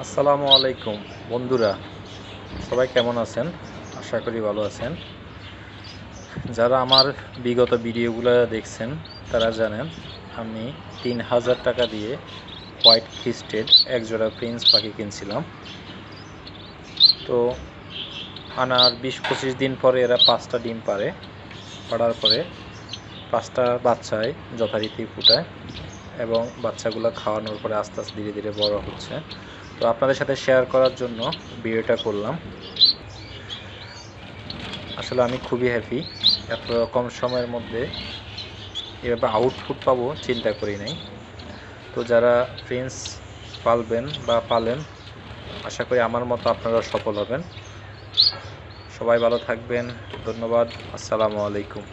আসসালামু আলাইকুম, বন্ধুরা। সবাই কেমন আছেন? আশা করি ভালো আছেন। যারা আমার বিগত ভিডিওগুলো দেখছেন, তারা জানেন, আমি তিন হাজার টাকা দিয়ে হোয়াইট খিস্টেড একজোড়া প্রিন্স পাখি কিনছিলাম। তো আনার বিশ পঁচিশ দিন পরে এরা পাঁচটা ডিম পারে পাড়ার পরে পাঁচটা বাচ্চায় যথারীতি ফুটায় এবং বাচ্চাগুলো খাওয়ানোর পরে আস্তে আস্তে ধীরে ধীরে বড় হচ্ছে। তো আপনাদের সাথে শেয়ার করার জন্য ভিডিওটা করলাম। আসলে আমি খুবই হ্যাপি এত কম সময়ের মধ্যে এভাবে আউটপুট পাবো চিন্তা করি নাই। তো যারা প্রিন্স পালবেন বা পালেন, আশা করি আমার মতো আপনারা সফল হবেন। সবাই ভালো থাকবেন। ধন্যবাদ। আসসালামু আলাইকুম।